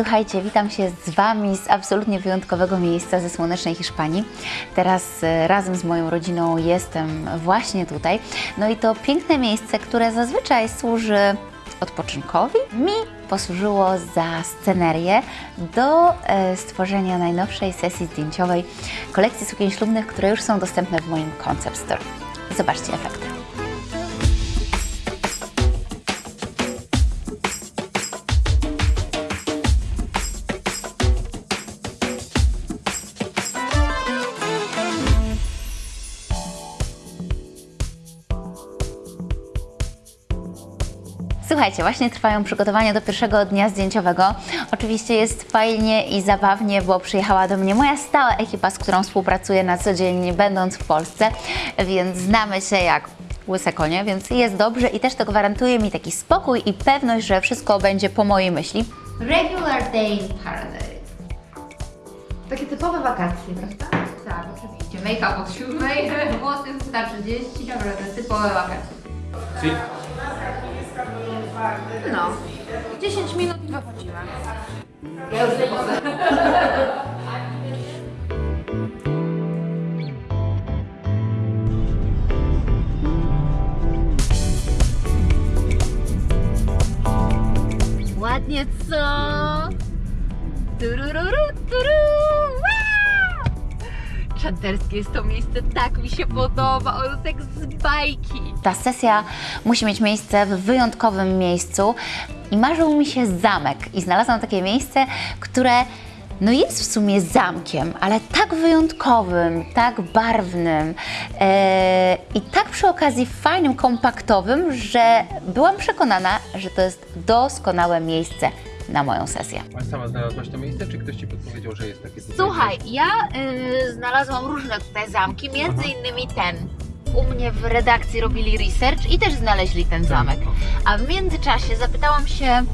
Słuchajcie, witam się z Wami z absolutnie wyjątkowego miejsca ze słonecznej Hiszpanii. Teraz e, razem z moją rodziną jestem właśnie tutaj. No i to piękne miejsce, które zazwyczaj służy odpoczynkowi, mi posłużyło za scenerię do e, stworzenia najnowszej sesji zdjęciowej kolekcji sukien ślubnych, które już są dostępne w moim Concept Store. Zobaczcie efekty. Słuchajcie, właśnie trwają przygotowania do pierwszego dnia zdjęciowego. Oczywiście jest fajnie i zabawnie, bo przyjechała do mnie moja stała ekipa, z którą współpracuję na co dzień, będąc w Polsce, więc znamy się jak łyse konie, więc jest dobrze i też to gwarantuje mi taki spokój i pewność, że wszystko będzie po mojej myśli. Regular day in paradise. Takie typowe wakacje, prawda? Tak, oczywiście. Make-up od siódmej, włosy wsta 30, naprawdę typowe wakacje. No. 10 minut i wychodzimy. Ja już typowe. Ładnie co? Turururu, turu, wow! Czanterskie jest to miejsce, tak mi się podoba, ono jest jak z bajki. Ta sesja musi mieć miejsce w wyjątkowym miejscu i marzył mi się zamek. I znalazłam takie miejsce, które no jest w sumie zamkiem, ale tak wyjątkowym, tak barwnym e, i tak przy okazji fajnym, kompaktowym, że byłam przekonana, że to jest doskonałe miejsce na moją sesję. A sama znalazłaś to miejsce, czy ktoś ci podpowiedział, że jest takie tutaj? Słuchaj, ja y, znalazłam różne tutaj zamki, między innymi ten. U mnie w redakcji robili research i też znaleźli ten zamek. A w międzyczasie zapytałam się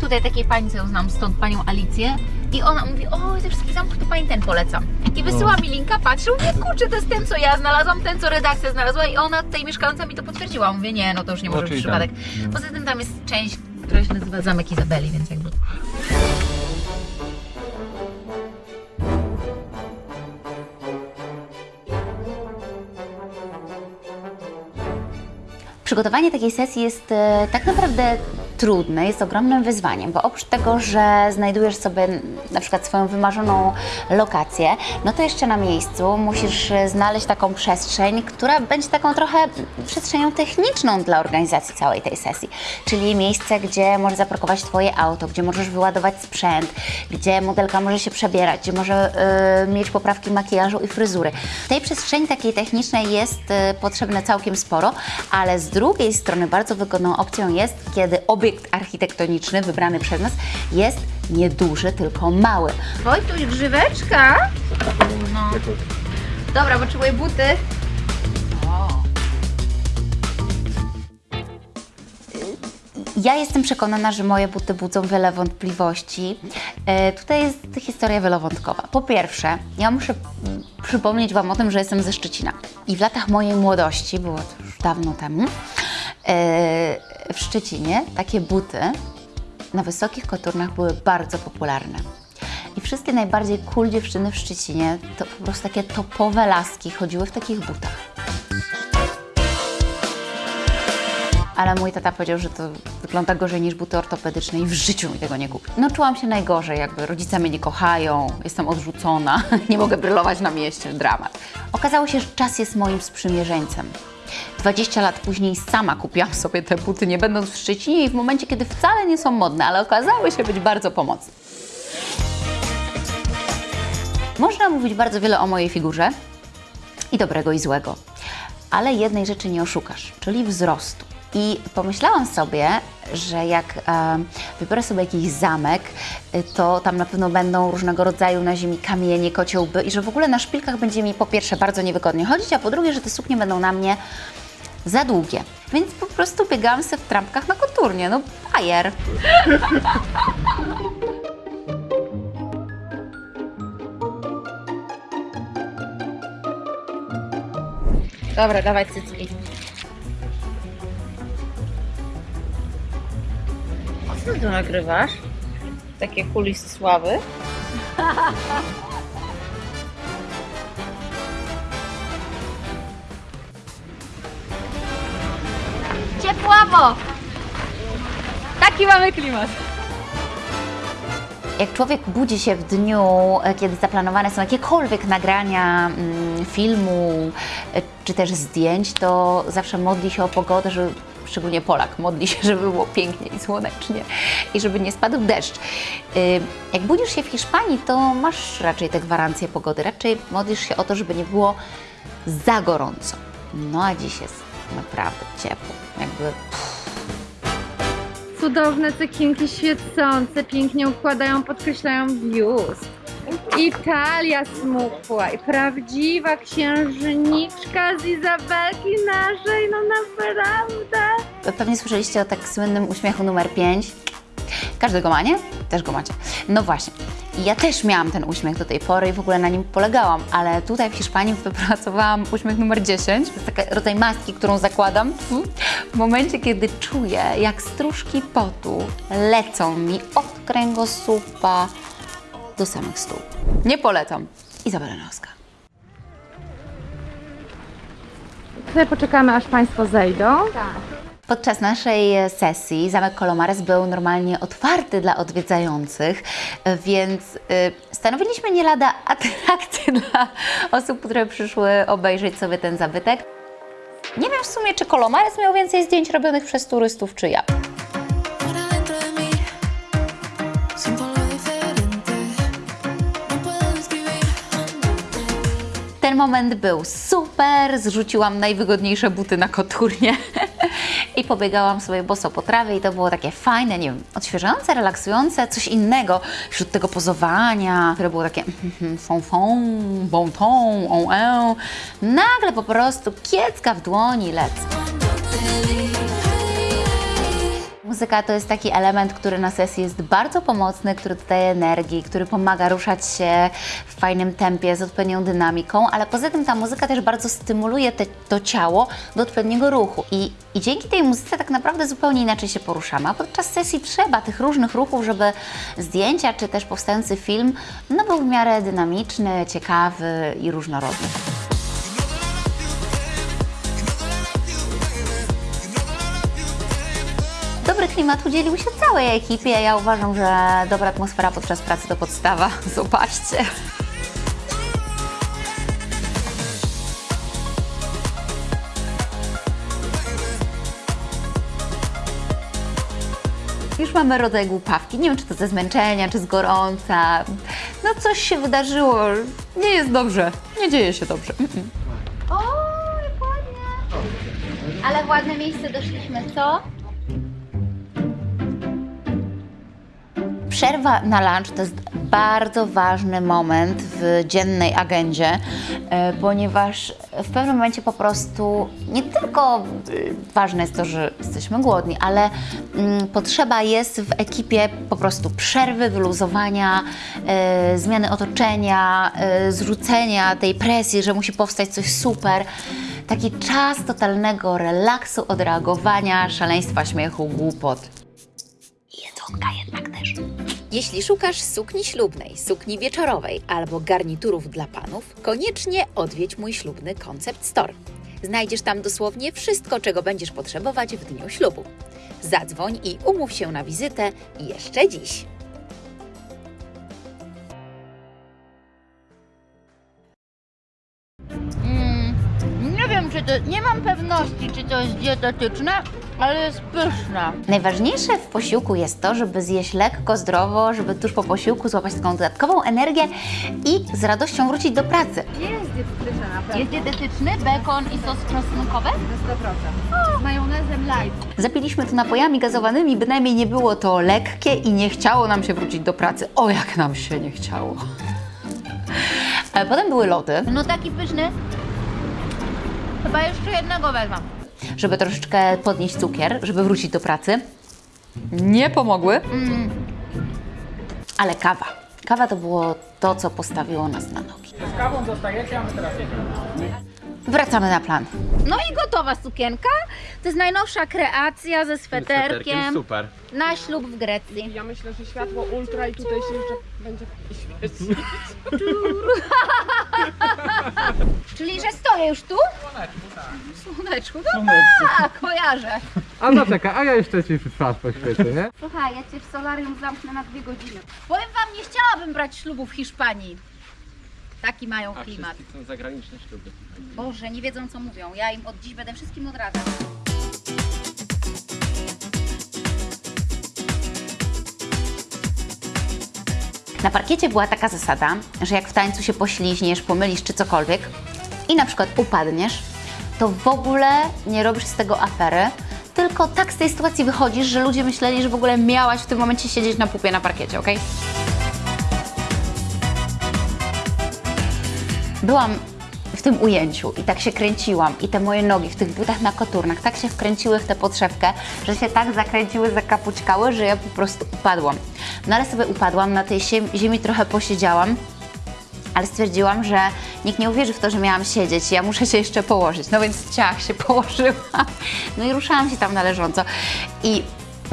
tutaj takiej pani, co ją znam stąd, panią Alicję i ona mówi, o, też taki zamek, to pani ten polecam. I wysyła mi linka, patrzę, mówię, kurczę, to jest ten, co ja znalazłam, ten, co redakcja znalazła i ona tutaj mieszkająca mi to potwierdziła. Mówię, nie, no to już nie może No, być przypadek. Poza tym tam jest część, która się nazywa Zamek Izabeli, więc jakby... Przygotowanie takiej sesji jest e, tak naprawdę trudne, jest ogromnym wyzwaniem, bo oprócz tego, że znajdujesz sobie na przykład swoją wymarzoną lokację, no to jeszcze na miejscu musisz znaleźć taką przestrzeń, która będzie taką trochę przestrzenią techniczną dla organizacji całej tej sesji. Czyli miejsce, gdzie możesz zaparkować Twoje auto, gdzie możesz wyładować sprzęt, gdzie modelka może się przebierać, gdzie może e, mieć poprawki makijażu i fryzury. Tej przestrzeni takiej technicznej jest e, potrzebne całkiem sporo, ale z drugiej strony bardzo wygodną opcją jest, kiedy obiekt architektoniczny wybrany przez nas jest nieduży, tylko mały. Wojtuś, grzyweczka? No. Dobra, potrzebuję buty. Ja jestem przekonana, że moje buty budzą wiele wątpliwości. E, tutaj jest historia wielowątkowa. Po pierwsze, ja muszę przypomnieć Wam o tym, że jestem ze Szczecina. I w latach mojej młodości, było to już dawno temu, e, w Szczecinie takie buty na wysokich koturnach były bardzo popularne. I wszystkie najbardziej cool dziewczyny w Szczecinie, to po prostu takie topowe laski chodziły w takich butach. Ale mój tata powiedział, że to wygląda gorzej niż buty ortopedyczne i w życiu mi tego nie kupi. No czułam się najgorzej, jakby rodzice mnie nie kochają, jestem odrzucona, nie mogę brylować na mieście, dramat. Okazało się, że czas jest moim sprzymierzeńcem. 20 lat później sama kupiłam sobie te buty, nie będąc w Szczecinie i w momencie, kiedy wcale nie są modne, ale okazały się być bardzo pomocne. Można mówić bardzo wiele o mojej figurze i dobrego i złego, ale jednej rzeczy nie oszukasz, czyli wzrostu. I pomyślałam sobie, że jak e, wybiorę sobie jakiś zamek, y, to tam na pewno będą różnego rodzaju na ziemi kamienie, kociołby i że w ogóle na szpilkach będzie mi po pierwsze bardzo niewygodnie chodzić, a po drugie, że te suknie będą na mnie za długie. Więc po prostu biegałam sobie w trampkach na koturnie, no bajer. Dobra, dawaj cycki. O co ty nagrywasz? Takie kulisy sławy. Ciepławo! Taki mamy klimat. Jak człowiek budzi się w dniu, e, kiedy zaplanowane są jakiekolwiek nagrania mm, filmu e, czy też zdjęć, to zawsze modli się o pogodę, żeby szczególnie Polak modli się, żeby było pięknie i słonecznie i żeby nie spadł deszcz. Y, Jak budzisz się w Hiszpanii, to masz raczej te gwarancje pogody. Raczej modlisz się o to, żeby nie było za gorąco. No a dziś jest naprawdę ciepło. Jakby Cudowne cekinki świecące, pięknie układają, podkreślają biust. Italia smukła i prawdziwa księżniczka z Izabelki naszej, no naprawdę. Pewnie słyszeliście o tak słynnym uśmiechu numer 5. Każdy go ma, nie? Też go macie. No właśnie. Ja też miałam ten uśmiech do tej pory i w ogóle na nim polegałam, ale tutaj w Hiszpanii wypracowałam uśmiech numer 10. To jest taki rodzaj maski, którą zakładam w momencie, kiedy czuję, jak stróżki potu lecą mi od kręgosłupa do samych stóp. Nie polecam. Izabela Noska. Tutaj poczekamy, aż Państwo zejdą. Podczas naszej sesji Zamek Kolomares był normalnie otwarty dla odwiedzających, więc y, stanowiliśmy nie lada atrakcję dla osób, które przyszły obejrzeć sobie ten zabytek. Nie wiem w sumie, czy Kolomares miał więcej zdjęć robionych przez turystów, czy ja. Ten moment był super, zrzuciłam najwygodniejsze buty na koturnie i pobiegałam sobie boso po trawie i to było takie fajne, nie wiem, odświeżające, relaksujące, coś innego wśród tego pozowania, które było takie fon fon, bon ton, on en. Nagle po prostu kiecka w dłoni lecę. Muzyka to jest taki element, który na sesji jest bardzo pomocny, który dodaje energii, który pomaga ruszać się w fajnym tempie, z odpowiednią dynamiką, ale poza tym ta muzyka też bardzo stymuluje te, to ciało do odpowiedniego ruchu. I, I dzięki tej muzyce tak naprawdę zupełnie inaczej się poruszamy. A podczas sesji trzeba tych różnych ruchów, żeby zdjęcia czy też powstający film no, był w miarę dynamiczny, ciekawy i różnorodny. Klimat udzielił się całej ekipie. Ja uważam, że dobra atmosfera podczas pracy to podstawa. Zobaczcie. Już mamy rodzaj głupawki. Nie wiem, czy to ze zmęczenia, czy z gorąca. No coś się wydarzyło. Nie jest dobrze. Nie dzieje się dobrze. O, ładnie! Ale w ładne miejsce doszliśmy, co? Przerwa na lunch to jest bardzo ważny moment w dziennej agendzie, e, ponieważ w pewnym momencie po prostu nie tylko e, ważne jest to, że jesteśmy głodni, ale mm, potrzeba jest w ekipie po prostu przerwy, wyluzowania, e, zmiany otoczenia, zrzucenia tej presji, że musi powstać coś super. Taki czas totalnego relaksu, odreagowania, szaleństwa, śmiechu, głupot. Jedzonka jednak też. Jeśli szukasz sukni ślubnej, sukni wieczorowej albo garniturów dla panów, koniecznie odwiedź mój ślubny Concept Store. Znajdziesz tam dosłownie wszystko, czego będziesz potrzebować w dniu ślubu. Zadzwoń i umów się na wizytę jeszcze dziś. Czy to. Nie mam pewności, czy to jest dietetyczne, ale jest pyszne. Najważniejsze w posiłku jest to, żeby zjeść lekko, zdrowo, żeby tuż po posiłku złapać taką dodatkową energię i z radością wrócić do pracy. Jest dietetyczna na pewno. Jest dietetyczny, bekon i sos czosnkowy? Na 100%. Z majonezem light. Zapiliśmy to napojami gazowanymi, bynajmniej nie było to lekkie i nie chciało nam się wrócić do pracy. O, jak nam się nie chciało. Ale potem były lody, No taki pyszny. Chyba jeszcze jednego wezmę. żeby troszeczkę podnieść cukier, żeby wrócić do pracy. Nie pomogły. Ale kawa. Kawa to było to, co postawiło nas na nogi. Z kawą zostajecie, a my teraz jedziemy. Wracamy na plan. No i gotowa sukienka. To jest najnowsza kreacja ze sweterkiem Super. na ślub w Grecji. Ja myślę, że światło ultra i tutaj się jeszcze będzie świecić. Czyli, że stoję już tu? Słoneczku, no tak, kojarzę. A zaczekaj, a ja jeszcze ci twarz poświecę, nie? Słuchaj, ja cię w solarium zamknę na dwie godziny. Powiem wam, nie chciałabym brać ślubu w Hiszpanii. Taki mają klimat. są zagraniczne śluby. Boże, nie wiedzą co mówią. Ja im od dziś będę wszystkim odradzać. Na parkiecie była taka zasada, że jak w tańcu się pośliźniesz, pomylisz czy cokolwiek i na przykład upadniesz, to w ogóle nie robisz z tego afery, tylko tak z tej sytuacji wychodzisz, że ludzie myśleli, że w ogóle miałaś w tym momencie siedzieć na pupie na parkiecie, ok? Byłam w tym ujęciu i tak się kręciłam i te moje nogi w tych butach na koturnach tak się wkręciły w tę podszewkę, że się tak zakręciły, zakapućkały, że ja po prostu upadłam. No ale sobie upadłam, na tej ziem- ziemi trochę posiedziałam, ale stwierdziłam, że nikt nie uwierzy w to, że miałam siedzieć, ja muszę się jeszcze położyć. No więc ciach się położyłam. No i ruszałam się tam na leżąco. I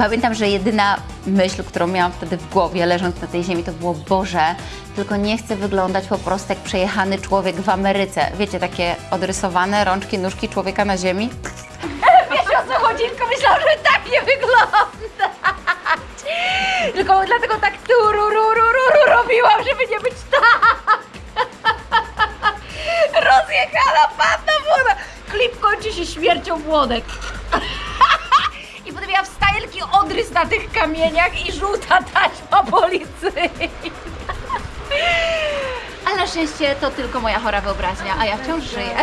pamiętam, że jedyna myśl, którą miałam wtedy w głowie, leżąc na tej ziemi, to było Boże, tylko nie chcę wyglądać po prostu jak przejechany człowiek w Ameryce. Wiecie, takie odrysowane rączki, nóżki człowieka na ziemi. Wiesz o co chodzi, tylko myślałam, że tak nie wygląda. Tylko dlatego tak tu ru, ru, ru, ru, robiłam, żeby nie być tak. Rozjechana panna młoda. Klip kończy się śmiercią młodek. Odrys na tych kamieniach i żółta taśma policyjna. Ale na szczęście to tylko moja chora wyobraźnia, a ja wciąż żyję.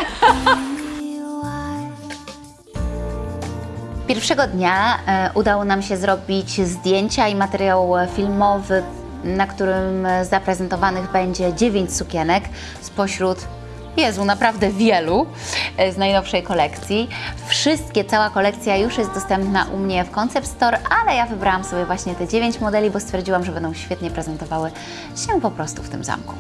Pierwszego dnia e, udało nam się zrobić zdjęcia i materiał filmowy, na którym zaprezentowanych będzie 9 sukienek spośród Jezu, naprawdę wielu e, z najnowszej kolekcji. Wszystkie, cała kolekcja już jest dostępna u mnie w Concept Store, ale ja wybrałam sobie właśnie te 9 modeli, bo stwierdziłam, że będą świetnie prezentowały się po prostu w tym zamku.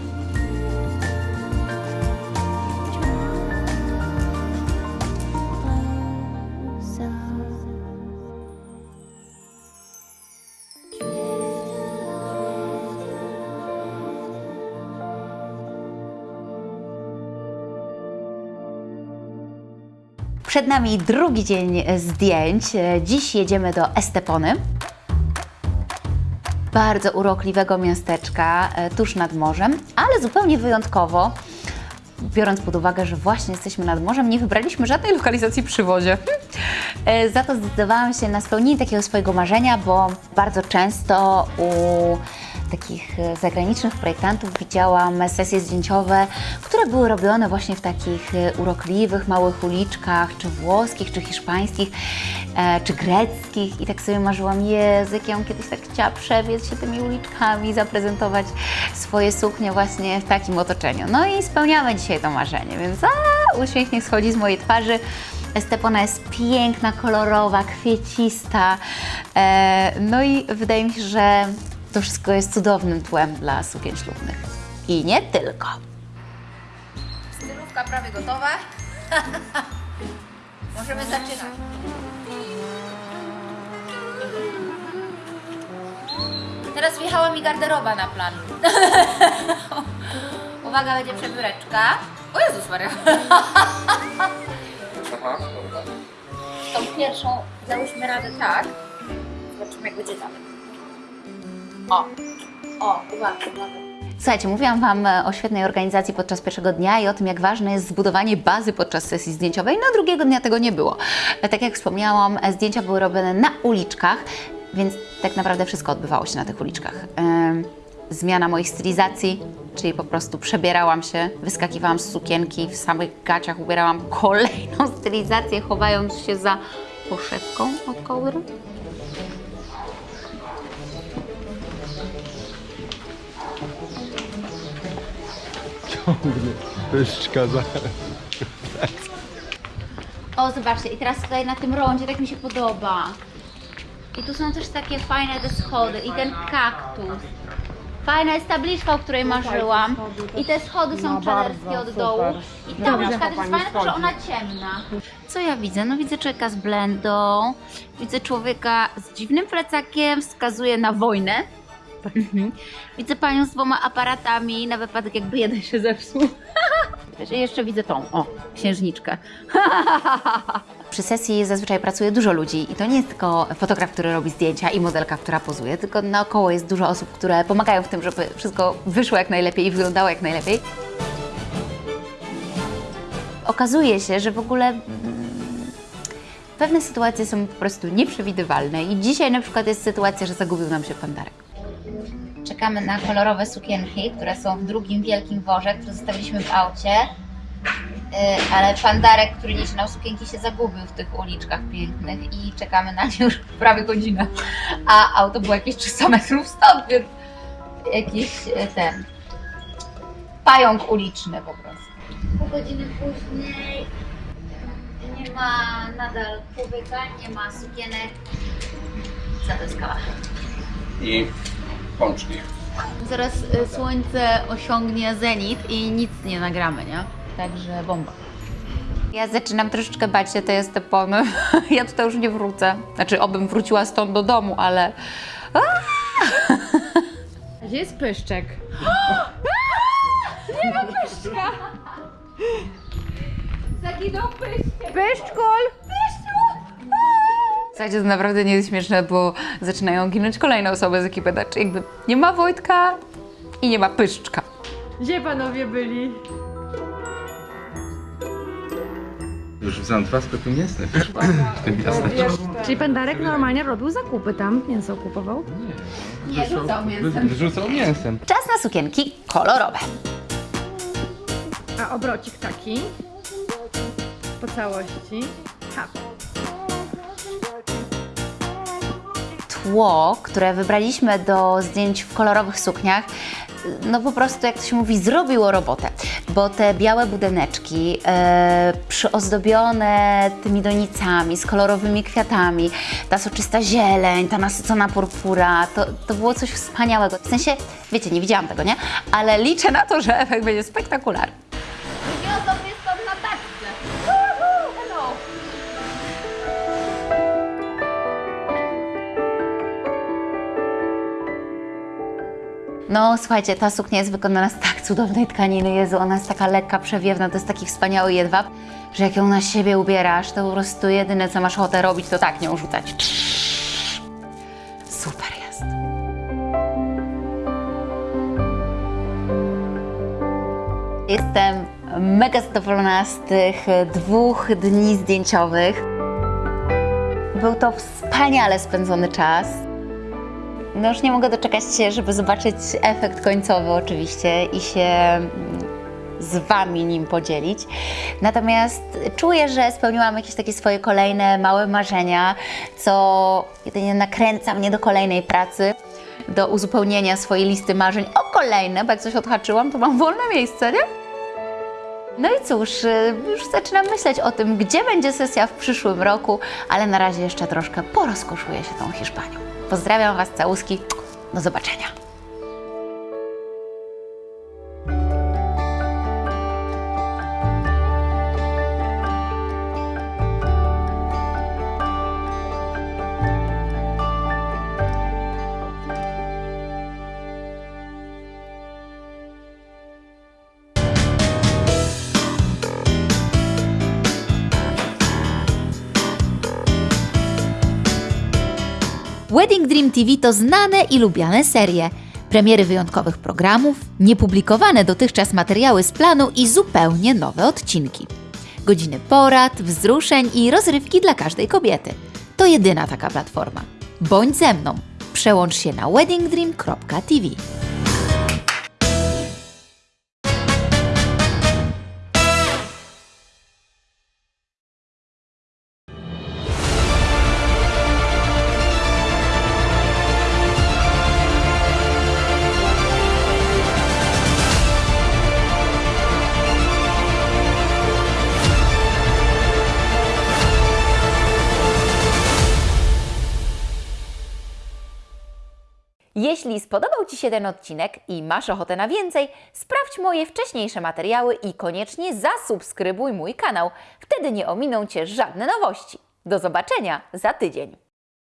Przed nami drugi dzień zdjęć. Dziś jedziemy do Estepony. Bardzo urokliwego miasteczka e, tuż nad morzem, ale zupełnie wyjątkowo, biorąc pod uwagę, że właśnie jesteśmy nad morzem, nie wybraliśmy żadnej lokalizacji przy wodzie. E, Za to zdecydowałam się na spełnienie takiego swojego marzenia, bo bardzo często u takich e, zagranicznych projektantów widziałam sesje zdjęciowe, które były robione właśnie w takich e, urokliwych, małych uliczkach, czy włoskich, czy hiszpańskich, e, czy greckich i tak sobie marzyłam, jak ja kiedyś tak chciała przebiec się tymi uliczkami, zaprezentować swoje suknie właśnie w takim otoczeniu. No i spełniamy dzisiaj to marzenie, więc a, uśmiech niech schodzi z mojej twarzy. Estepona jest piękna, kolorowa, kwiecista. No i wydaje mi się, że to wszystko jest cudownym tłem dla sukien ślubnych. I nie tylko. Stylówka prawie gotowa. Możemy zaczynać. Teraz wjechała mi garderoba na plan. Uwaga, będzie przebióreczka. O Jezus Maria. Aha. Tą pierwszą załóżmy radę tak. Zobaczymy jak będzie dalej. O, o, uwaga, uwaga. Słuchajcie, mówiłam Wam e, o świetnej organizacji podczas pierwszego dnia i o tym, jak ważne jest zbudowanie bazy podczas sesji zdjęciowej. No, drugiego dnia tego nie było. E, Tak jak wspomniałam, e, zdjęcia były robione na uliczkach, więc tak naprawdę wszystko odbywało się na tych uliczkach. Zmiana moich stylizacji, czyli po prostu przebierałam się, wyskakiwałam z sukienki, w samych gaciach ubierałam kolejną stylizację, chowając się za poszewką od kołdry. Pyszczka za... O, zobaczcie, i teraz tutaj na tym rondzie tak mi się podoba. I tu są też takie fajne te schody i ten kaktus. Fajna jest tabliczka, o której marzyłam. I te schody są bardzo, od dołu. I tabliczka też jest fajna, tylko że ona ciemna. Co ja widzę? No widzę człowieka z blendą, widzę człowieka z dziwnym plecakiem, wskazuje na wojnę. Mhm. Widzę panią z dwoma aparatami na wypadek jakby jeden się zepsuł. Jeszcze widzę tą, o, księżniczkę. Przy sesji zazwyczaj pracuje dużo ludzi i to nie jest tylko fotograf, który robi zdjęcia i modelka, która pozuje, tylko naokoło jest dużo osób, które pomagają w tym, żeby wszystko wyszło jak najlepiej i wyglądało jak najlepiej. Okazuje się, że w ogóle mm, pewne sytuacje są po prostu nieprzewidywalne i dzisiaj na przykład jest sytuacja, że zagubił nam się pandarek. Czekamy na kolorowe sukienki, które są w drugim wielkim worze, który zostawiliśmy w aucie. Yy, ale pandarek, który niesie nam sukienki, się zagubił w tych uliczkach pięknych i czekamy na nie już prawie godzinę. A auto było jakieś 300 metrów stąd, więc jakiś e, ten pająk uliczny po prostu. Pół godziny później nie ma nadal człowieka, nie ma sukienek. Co to jest kawa? i pączki. Zaraz y, słońce osiągnie zenit i nic nie nagramy, nie? Także bomba. Ja zaczynam troszeczkę bać się tej estepony. Ja tutaj już nie wrócę. Znaczy, obym wróciła stąd do domu, ale Gdzie jest pyszczek? Zaginął pyszczek. Pyszczkol! Słuchajcie, to naprawdę nie jest śmieszne, bo zaczynają ginąć kolejne osoby z ekipy. Znaczy, jakby nie ma Wojtka i nie ma Pyszczka. Gdzie panowie byli? Już w Zandwasku tu nie jestem. W tym miasteczku. Czyli pan Darek normalnie robił zakupy tam, mięso kupował? Nie, rzucał mięsem. Wy- Wrzucał mięsem. Czas na sukienki kolorowe. A obrocik taki? Po całości? Ha. Tło, które wybraliśmy do zdjęć w kolorowych sukniach, no po prostu, jak to się mówi, zrobiło robotę. Bo te białe budeneczki, e, przyozdobione tymi donicami, z kolorowymi kwiatami, ta soczysta zieleń, ta nasycona purpura, to, to było coś wspaniałego. W sensie, wiecie, nie widziałam tego, nie? Ale liczę na to, że efekt będzie spektakularny. No słuchajcie, ta suknia jest wykonana z tak cudownej tkaniny, Jezu, ona jest taka lekka, przewiewna, to jest taki wspaniały jedwab, że jak ją na siebie ubierasz, to po prostu jedyne co masz ochotę robić, to tak nią rzucać. Super jest. Jestem mega zadowolona z tych dwóch dni zdjęciowych. Był to wspaniale spędzony czas. No już nie mogę doczekać się, żeby zobaczyć efekt końcowy oczywiście i się mm, z Wami nim podzielić. Natomiast czuję, że spełniłam jakieś takie swoje kolejne małe marzenia, co jedynie nakręca mnie do kolejnej pracy, do uzupełnienia swojej listy marzeń o kolejne, bo jak coś odhaczyłam, to mam wolne miejsce, nie? No i cóż, y, już zaczynam myśleć o tym, gdzie będzie sesja w przyszłym roku, ale na razie jeszcze troszkę porozkoszuję się tą Hiszpanią. Pozdrawiam Was, całuski. Do zobaczenia. Wedding Dream TV to znane i lubiane serie. Premiery wyjątkowych programów, niepublikowane dotychczas materiały z planu i zupełnie nowe odcinki. Godziny porad, wzruszeń i rozrywki dla każdej kobiety. To jedyna taka platforma. Bądź ze mną. Przełącz się na weddingdream.tv. Jeśli spodobał Ci się ten odcinek i masz ochotę na więcej, sprawdź moje wcześniejsze materiały i koniecznie zasubskrybuj mój kanał. Wtedy nie ominą Cię żadne nowości. Do zobaczenia za tydzień.